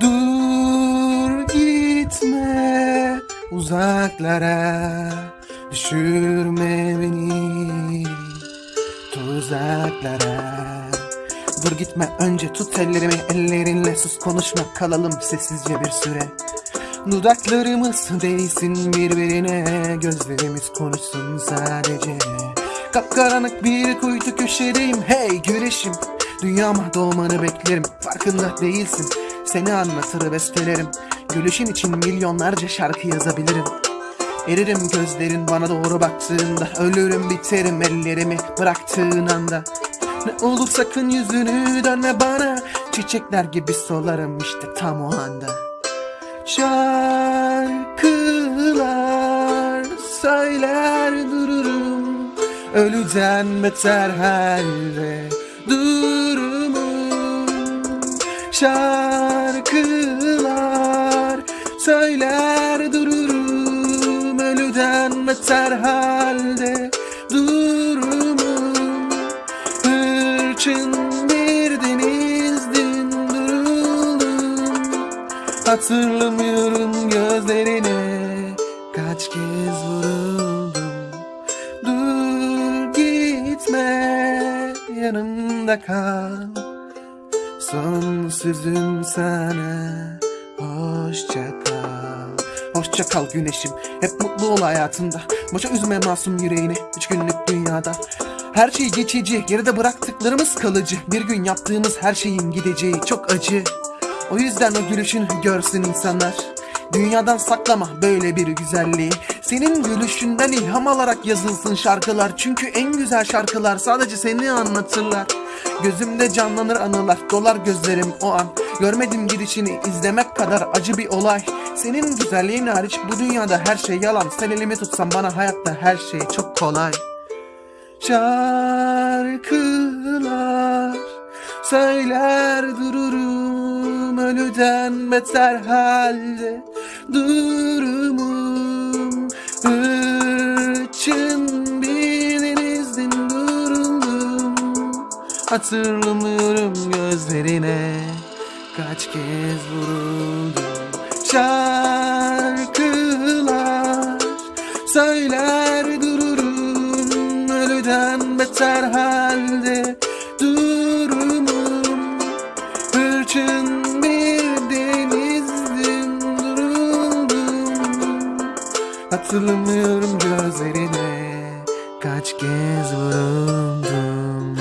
Dur gitme uzaklara Düşürme beni tuzaklara. Dur gitme önce tut ellerimi ellerinle sus konuşma kalalım sessizce bir süre. Dudaklarımız değsin birbirine Gözlerimiz konuşsun sadece. Kapkaranlık bir kuytu köşedeyim hey güreşim. Dünyama doğmanı beklerim farkında değilsin. Seni anlatır bestelerim. Gülüşün için milyonlarca şarkı yazabilirim. Eririm gözlerin bana doğru baktığında. Ölürüm biterim ellerimi bıraktığın anda. Ne olur sakın yüzünü dönme bana. Çiçekler gibi solarım işte tam o anda. Şarkılar söyler dururum. Ölüden beter halde durumum Şarkılar söyler dururum Ölüden beter halde durumum. Hırçın bir denizdin duruldum. Hatırlamıyorum gözlerine Kaç kez vuruldum. Dur gitme yanımda kal Son sözüm sana. Hoşça kal. Hoşça kal güneşim. Hep mutlu ol hayatında Boşa üzme masum yüreğini. Üç günlük dünyada. Her şey geçici, geride bıraktıklarımız kalıcı. Bir gün yaptığımız her şeyin gideceği çok acı. O yüzden o gülüşünü görsün insanlar. Dünyadan saklama böyle bir güzelliği. Senin gülüşünden ilham alarak yazılsın şarkılar. Çünkü en güzel şarkılar sadece seni anlatırlar. Gözümde canlanır anılar, dolar gözlerim o an. Görmedim gidişini izlemek kadar acı bir olay. Senin güzelliğin hariç bu dünyada her şey yalan. Sen elimi tutsan bana hayatta her şey çok kolay. Şarkılar söyler dururum ölüden beter halde durumum. Hırçın bir denizdin duruldum Hatırlamıyorum gözlerine. Kaç kez vuruldum Şarkılar. Söyler dururum ölüden beter halde Hatırlamıyorum gözlerine. Kaç kez vuruldum